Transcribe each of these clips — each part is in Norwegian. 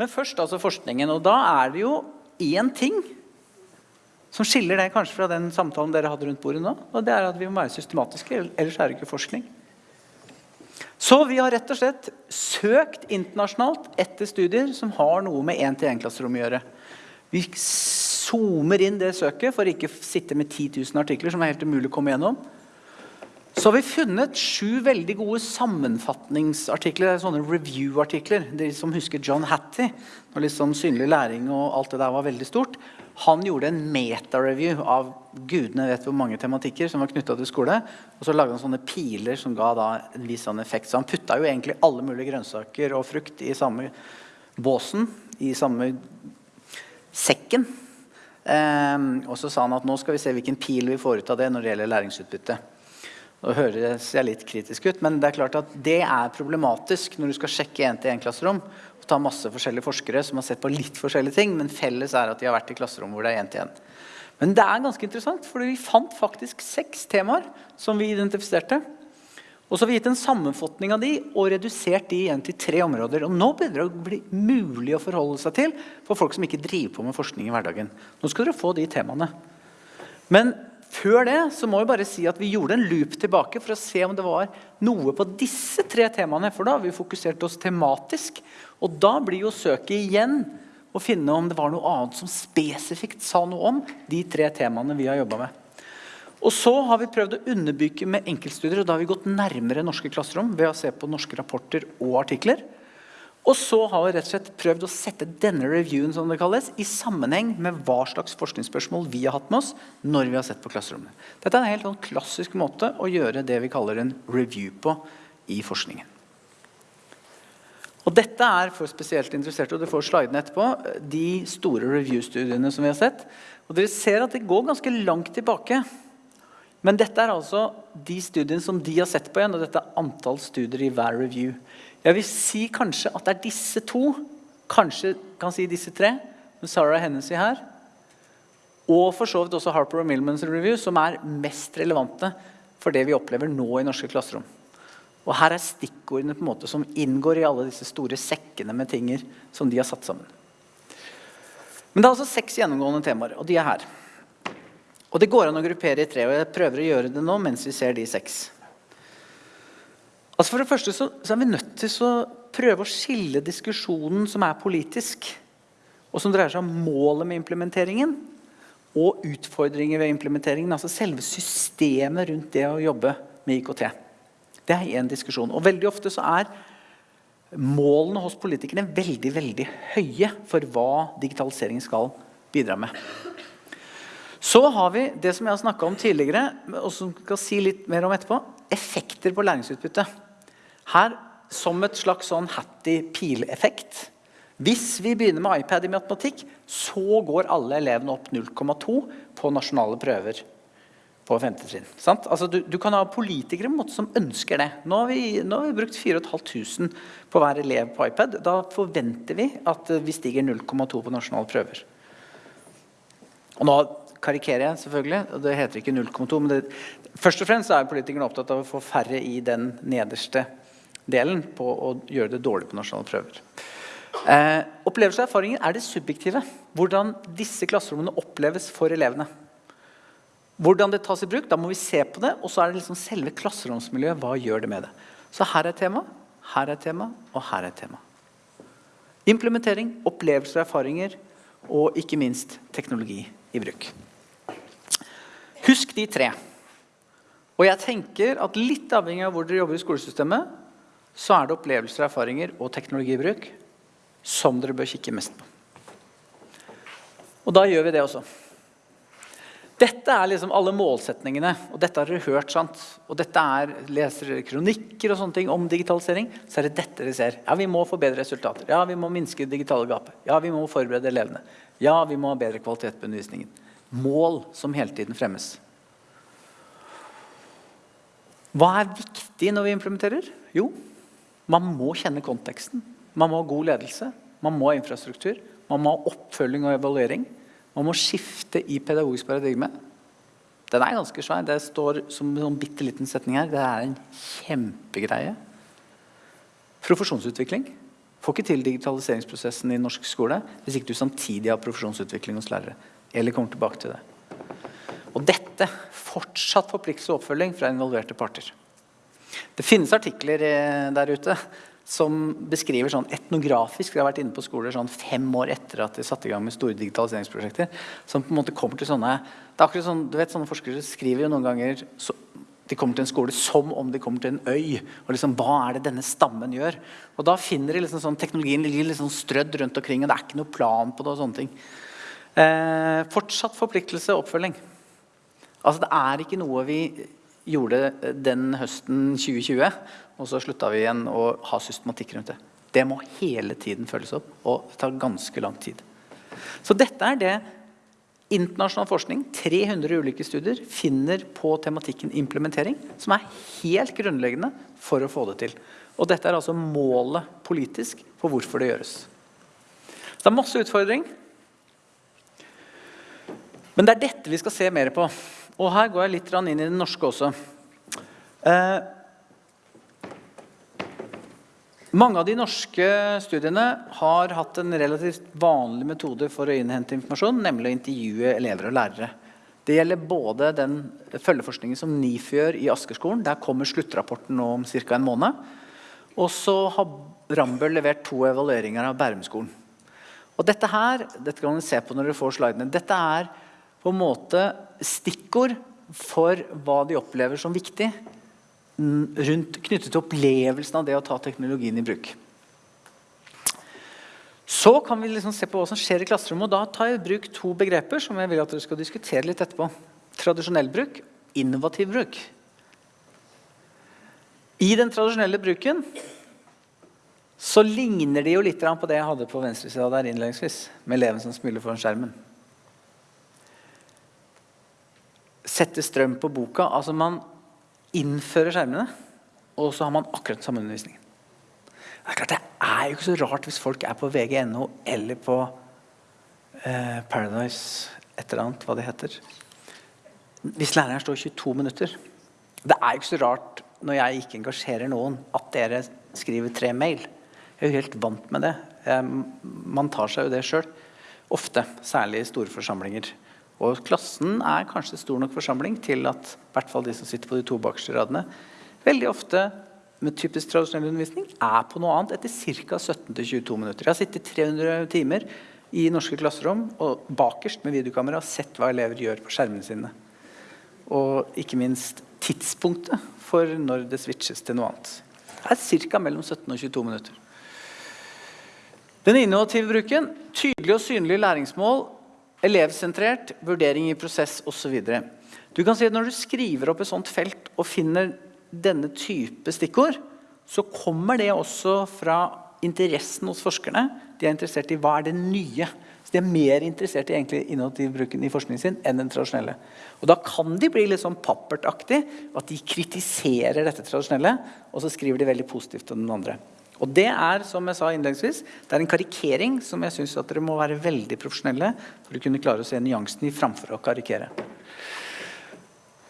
Men først altså forskningen. Og da er det jo én ting som skiller det kanskje fra den samtalen dere hadde rundt bordet nå. Og det er at vi må være systematiske, ellers er det ikke forskning. Så vi har rett og slett søkt internasjonalt etter studier som har noe med 1-til-1-klasserom å gjøre. Vi zoomer inn det søket for ikke å sitte med 10 000 artikler som er helt umulig å komme gjennom. Så har vi funnet sju veldig gode sammenfatningsartikler, sånne review-artikler. De som husker John Hattie, når liksom synlig læring og alt det der var veldig stort. Han gjorde en meta-review av gudene vet hvor mange tematikker som var knytta til skole. Og så lagde han sånne piler som ga da en viss sånn effekt. Så han putta jo egentlig alle mulige grønnsaker og frukt i samme båsen, i samme sekken. Um, og så sa han at nå skal vi se hvilken pil vi får ut av det når det gjelder læringsutbytte. Nå høres jeg litt kritisk ut, men det er klart at det er problematisk når du skal sjekke én-til-én-klasserom og ta masse forskjellige forskere som har sett på litt forskjellige ting, men felles er at de har vært i klasserom hvor det er én-til-én. Men det er ganske interessant, for vi fant faktisk seks temaer som vi identifiserte. Og så har vi gitt en sammenfatning av de og redusert de igjen til tre områder. Og nå begynner det å bli mulig å forholde seg til for folk som ikke driver på med forskning i hverdagen. Nå skal dere få de temaene. Men før det så må vi bare si at vi gjorde en loop tilbake for å se om det var noe på disse tre temaene. For da har vi fokusert oss tematisk. Og da blir jo søket igjen å finne om det var noe annet som spesifikt sa noe om de tre temaene vi har jobba med. Og så har vi prøvd å underbygge med enkeltstudier, og da har vi gått nærmere norske klasserom ved å se på norske rapporter og artikler. Og så har vi rett og slett prøvd å sette denne reviewen som det kalles, i sammenheng med hva slags forskningsspørsmål vi har hatt med oss når vi har sett på klasserommet. Dette er en helt sånn klassisk måte å gjøre det vi kaller en review på i forskningen. Og dette er for spesielt interesserte, og du får slidene etterpå, de store review-studiene som vi har sett. Og dere ser at det går ganske langt tilbake. Men dette er altså de studiene som de har sett på igjen, og dette er antall studier i hver review. Jeg vil si kanskje at det er disse to, kanskje kan si disse tre, med Sarah Hennessy her, og for så vidt også Harper og Millmans review, som er mest relevante for det vi opplever nå i norske klasserom. Og her er stikkordene på en måte som inngår i alle disse store sekkene med tinger som de har satt sammen. Men det er altså seks gjennomgående temaer, og de er her. Og det går an å gruppere i tre, og jeg prøver å gjøre det nå mens vi ser de seks. Altså For det første så, så, er vi nødt til å prøve å skille diskusjonen som er politisk, og som dreier seg om målet med implementeringen, og utfordringer ved implementeringen. Altså selve systemet rundt det å jobbe med IKT. Det er én diskusjon. Og veldig ofte så er målene hos politikerne veldig, veldig høye for hva digitalisering skal bidra med. Så har vi det som jeg har snakka om tidligere, og som skal si litt mer om etterpå, effekter på læringsutbytte. Her som et slags sånn hattie-pileffekt. Hvis vi begynner med iPad i matematikk, så går alle elevene opp 0,2 på nasjonale prøver på 5. trinn. Altså, du, du, kan ha politikere måte, som ønsker det. Nå har, vi, nå har vi brukt 4500 på hver elev på iPad. Da forventer vi at vi stiger 0,2 på nasjonale prøver. Og nå karikerer jeg selvfølgelig, og det heter ikke 0,2, men det, først og fremst er politikerne opptatt av å få færre i den nederste delen på å gjøre det dårlig på nasjonale prøver. Eh, opplevelser og erfaringer er det subjektive. Hvordan disse klasserommene oppleves for elevene. Hvordan det tas i bruk, da må vi se på det. Og så er det liksom selve klasseromsmiljøet. Hva gjør det med det? Så her er tema, her er tema, og her er tema. Implementering, opplevelser og erfaringer, og ikke minst teknologi i bruk. Husk de tre. Og jeg tenker at litt avhengig av hvor dere jobber i skolesystemet, så er det opplevelser, erfaringer og teknologibruk som dere bør kikke mest på. Og da gjør vi det også. Dette er liksom alle målsetningene, og dette har dere hørt. sant? Og dette er, Leser dere kronikker og sånne ting om digitalisering, så er det dette dere ser. Ja, vi må få bedre resultater. Ja, vi må minske det digitale gapet. Ja, vi må forberede elevene. Ja, vi må ha bedre kvalitet på undervisningen. Mål som hele tiden fremmes. Hva er viktig når vi implementerer? Jo, man må kjenne konteksten. Man må ha god ledelse. Man må ha infrastruktur. Man må ha oppfølging og evaluering. Man må skifte i pedagogisk paradigme. Den er ganske svær. Det står som en bitte liten setning her. Det er en kjempegreie. Profesjonsutvikling. Får ikke til digitaliseringsprosessen i norsk skole hvis ikke du samtidig har profesjonsutvikling hos lærere. Eller kommer tilbake til det. Og dette fortsatt forpliktelse og oppfølging fra involverte parter. Det finnes artikler eh, der ute som beskriver sånn etnografisk, vi har vært inne på skoler sånn fem år etter at de satte i gang med store digitaliseringsprosjekter, som på en måte kommer til sånne det er akkurat sånn, du vet Sånne forskere skriver jo noen ganger så, de kommer til en skole som om de kommer til en øy. og liksom, Hva er det denne stammen gjør? Og Da finner de liksom sånn, teknologien ligger liksom strødd rundt omkring, og det er ikke noe plan på det. og sånne ting. Eh, fortsatt forpliktelse og oppfølging. Altså, Det er ikke noe vi gjorde den høsten 2020, og så slutta vi igjen å ha systematikk rundt det. Det må hele tiden følges opp, og det tar ganske lang tid. Så dette er det internasjonal forskning, 300 ulike studier, finner på tematikken implementering, som er helt grunnleggende for å få det til. Og dette er altså målet politisk for hvorfor det gjøres. Det er masse utfordring. Men det er dette vi skal se mer på. Og her går jeg litt inn i det norske også. Eh, mange av de norske studiene har hatt en relativt vanlig metode for å innhente informasjon, nemlig å intervjue elever og lærere. Det gjelder både den følgeforskningen som NIFU gjør i Askerskolen. Der kommer sluttrapporten nå om ca. en måned. Og så har Rambøll levert to evalueringer av Bærumskolen. Og dette her, dette kan dere se på når dere får slidene, dette er på en måte stikkord for hva de opplever som viktig rundt, knyttet til opplevelsen av det å ta teknologien i bruk. Så kan vi liksom se på hva som skjer i klasserommet. og Da tar jeg i bruk to begreper som jeg vil at dere skal diskutere litt etterpå. Tradisjonell bruk, innovativ bruk. I den tradisjonelle bruken så ligner de jo litt på det jeg hadde på venstresida der innledningsvis, med eleven som smiler foran skjermen. Sette strøm på boka. Altså man innfører skjermene, og så har man akkurat samme undervisningen. Det er klart det er jo ikke så rart hvis folk er på vg.no eller på eh, Paradise et eller annet, hva det heter. Hvis læreren står 22 minutter. Det er jo ikke så rart når jeg ikke engasjerer noen, at dere skriver tre mail. Jeg er jo helt vant med det. Man tar seg jo det sjøl. Ofte. Særlig i store forsamlinger. Og klassen er kanskje stor nok forsamling til at i hvert fall de som sitter på de to bakerste radene, veldig ofte med typisk tradisjonell undervisning er på noe annet etter ca. 17-22 minutter. Jeg har sittet 300 timer i norske klasserom og bakerst med videokamera og sett hva elever gjør på skjermene sine. Og ikke minst tidspunktet for når det switches til noe annet. Det er ca. mellom 17 og 22 minutter. Den innovative bruken, tydelig og synlig læringsmål Elevsentrert, vurdering i prosess osv. Du kan si at Når du skriver opp et sånt felt og finner denne type stikkord, så kommer det også fra interessen hos forskerne. De er interessert i hva er det nye. Så De er mer interessert i egentlig innovativ bruken i forskningen sin enn den tradisjonelle. Og Da kan de bli litt sånn pappertaktig, at de kritiserer dette tradisjonelle, og så skriver de veldig positivt om den andre. Og det er som jeg sa innledningsvis, det er en karikering som jeg syns dere må være veldig profesjonelle for å kunne klare å se nyansen i framfor å karikere.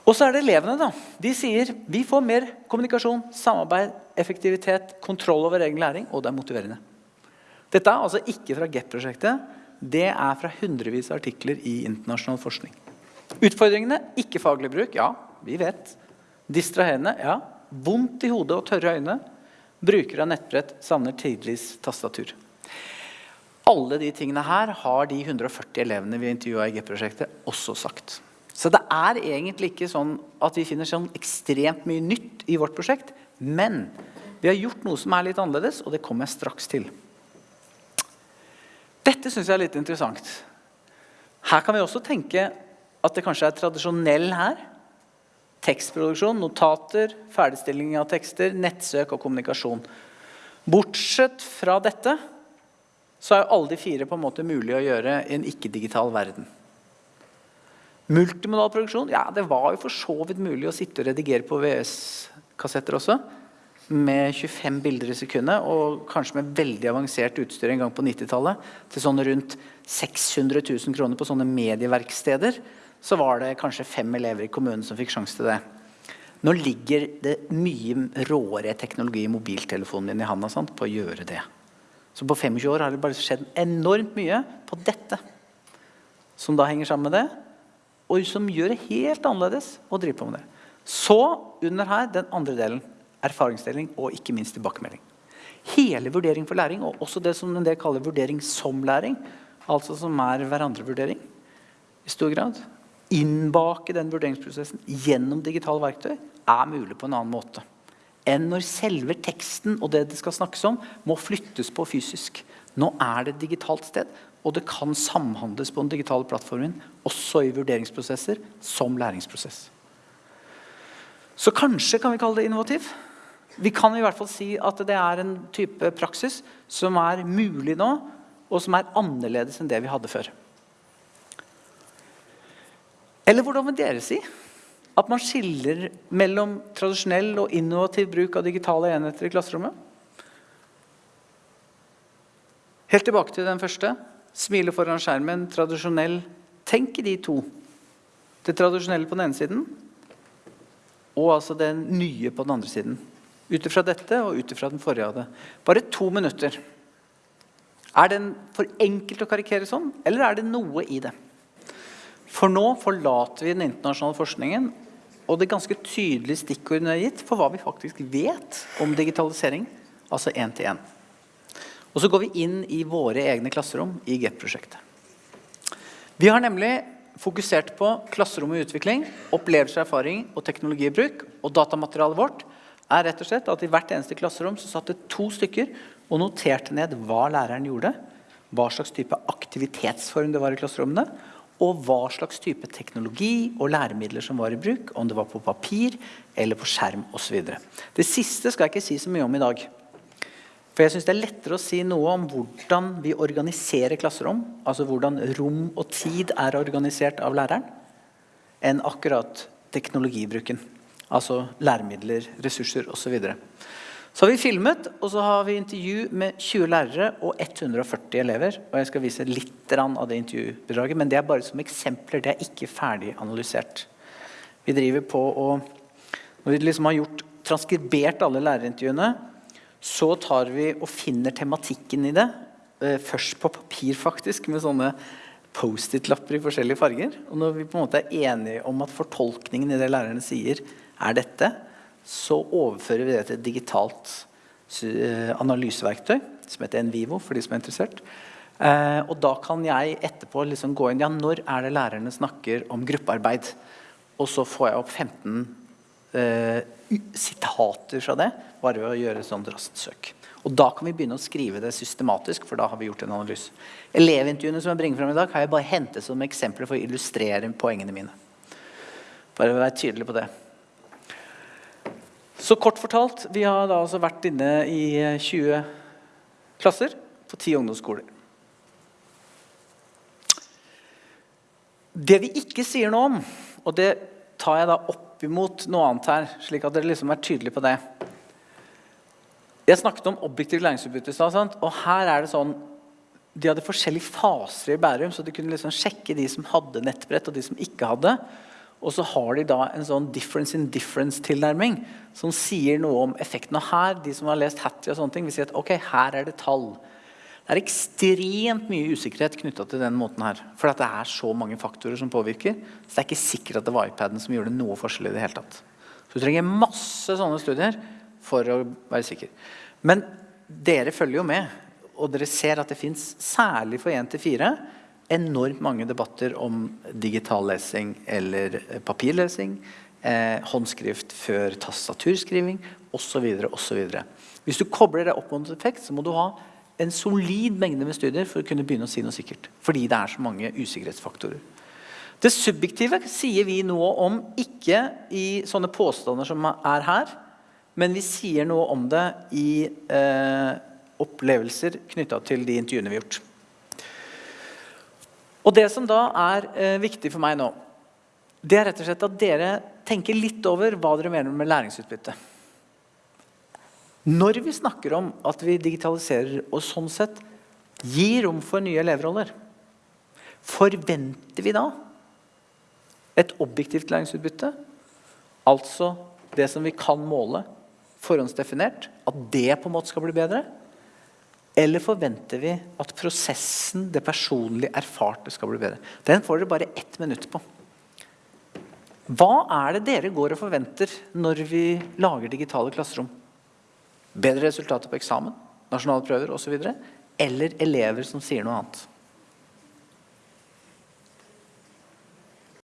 Og så er det elevene. da. De sier vi får mer kommunikasjon, samarbeid, effektivitet, kontroll over egen læring, og det er motiverende. Dette er altså ikke fra GEP-prosjektet. Det er fra hundrevis av artikler i internasjonal forskning. Utfordringene ikke faglig bruk. Ja, vi vet. Distraherende. Ja. Vondt i hodet og tørre øyne. Brukere av nettbrett savner tidligst tastatur. Alle de tingene her har de 140 elevene vi intervjua i G-prosjektet også sagt. Så det er egentlig ikke sånn at vi finner sånn ekstremt mye nytt i vårt prosjekt. Men vi har gjort noe som er litt annerledes, og det kommer jeg straks til. Dette syns jeg er litt interessant. Her kan vi også tenke at det kanskje er tradisjonell her tekstproduksjon, notater, ferdigstilling av tekster, nettsøk og kommunikasjon. Bortsett fra dette så er jo alle de fire på en måte mulig å gjøre i en ikke-digital verden. Multimodal produksjon ja, det var jo for så vidt mulig å sitte og redigere på VS-kassetter også. Med 25 bilder i sekundet, og kanskje med veldig avansert utstyr en gang på 90-tallet. Til sånn rundt 600 000 kroner på sånne medieverksteder så var det kanskje fem elever i kommunen som fikk sjanse til det. Nå ligger det mye råere teknologi i mobiltelefonen din i handa sant, på å gjøre det. Så på 25 år har det bare skjedd enormt mye på dette. Som da henger sammen med det, og som gjør det helt annerledes å drive på med det. Så under her den andre delen. Erfaringsdeling og ikke minst tilbakemelding. Hele vurdering for læring, og også det som en del kaller vurdering som læring, altså som er hverandrevurdering i stor grad, innbake den vurderingsprosessen gjennom digitale verktøy, er mulig på en annen måte enn når selve teksten og det det skal snakkes om, må flyttes på fysisk. Nå er det et digitalt sted, og det kan samhandles på den digitale plattformen, også i vurderingsprosesser, som læringsprosess. Så kanskje kan vi kalle det innovativ. Vi kan i hvert fall si at det er en type praksis som er mulig nå, og som er annerledes enn det vi hadde før. Eller hvordan vil dere si? At man skiller mellom tradisjonell og innovativ bruk av digitale enheter i klasserommet? Helt tilbake til den første. Smile foran skjermen, tradisjonell. Tenk i de to. Det tradisjonelle på den ene siden, og altså det nye på den andre siden. Ut ifra dette og ut ifra den forrige av det. Bare to minutter. Er den for enkelt å karikere sånn, eller er det noe i det? For nå forlater vi den internasjonale forskningen og det ganske tydelige stikkordene er gitt for hva vi faktisk vet om digitalisering, altså én-til-én. Og så går vi inn i våre egne klasserom i GEP-prosjektet. Vi har nemlig fokusert på klasserom i utvikling, opplevelse, erfaring og teknologibruk. Og datamaterialet vårt er rett og slett at i hvert eneste klasserom så satt det to stykker og noterte ned hva læreren gjorde, hva slags type aktivitetsform det var i klasserommene, og hva slags type teknologi og læremidler som var i bruk, om det var på papir eller på skjerm osv. Det siste skal jeg ikke si så mye om i dag. For jeg synes Det er lettere å si noe om hvordan vi organiserer klasserom, altså hvordan rom og tid er organisert av læreren, enn akkurat teknologibruken. Altså læremidler, ressurser osv. Så har vi filmet, og så har vi intervju med 20 lærere og 140 elever. Og jeg skal vise litt av det intervjubidraget, men det er bare som eksempler. Det er ikke ferdig analysert. Vi driver på og Når vi liksom har gjort, transkribert alle lærerintervjuene, så tar vi og finner tematikken i det. Eh, først på papir, faktisk, med sånne Post-It-lapper i forskjellige farger. Og når vi på en måte er enige om at fortolkningen i det lærerne sier, er dette, så overfører vi det til et digitalt eh, analyseverktøy som heter Envivo, for de som er interessert. Eh, og da kan jeg etterpå liksom gå inn ja, når er det lærerne snakker om gruppearbeid. Og så får jeg opp 15 eh, sitater fra det, bare ved å gjøre et sånt raskt søk. Og da kan vi begynne å skrive det systematisk, for da har vi gjort en analyse. Elevintervjuene som jeg bringer frem i dag, har jeg bare hentet som eksempler for å illustrere poengene mine. Bare være tydelig på det. Så kort fortalt, vi har da altså vært inne i 20 klasser på 10 ungdomsskoler. Det vi ikke sier noe om, og det tar jeg da opp imot noe annet her, slik at dere liksom er tydelige på det. Jeg snakket om objektiv læringsutbytte, og her er det sånn De hadde forskjellige faser i Bærum, så de kunne liksom sjekke de som hadde nettbrett, og de som ikke hadde. Og så har de da en sånn difference in difference-tilnærming som sier noe om effekten. Og her, de som har lest Hattie og sånne ting, vil si at ok, her er det tall. Det er ekstremt mye usikkerhet knytta til den måten her. For det er så mange faktorer som påvirker. Så det er ikke sikkert at det var iPaden som gjorde noe forskjell i det hele tatt. Så du trenger masse sånne studier for å være sikker. Men dere følger jo med, og dere ser at det fins, særlig for 1 til 4, enormt mange debatter om digital lesing eller papirlesing, eh, håndskrift før tastaturskriving osv. osv. Hvis du kobler det opp mot effekt, så må du ha en solid mengde med studier for å kunne begynne å si noe sikkert. Fordi det er så mange usikkerhetsfaktorer. Det subjektive sier vi noe om ikke i sånne påstander som er her, men vi sier noe om det i eh, opplevelser knytta til de intervjuene vi har gjort. Og det som da er eh, viktig for meg nå, det er rett og slett at dere tenker litt over hva dere mener med læringsutbytte. Når vi snakker om at vi digitaliserer og sånn sett gir rom for nye elevroller, forventer vi da et objektivt læringsutbytte? Altså det som vi kan måle, forhåndsdefinert, at det på en måte skal bli bedre? Eller forventer vi at prosessen, det personlig erfarte, skal bli bedre? Den får dere bare ett minutt på. Hva er det dere går og forventer når vi lager digitale klasserom? Bedre resultater på eksamen, nasjonale prøver osv.? Eller elever som sier noe annet?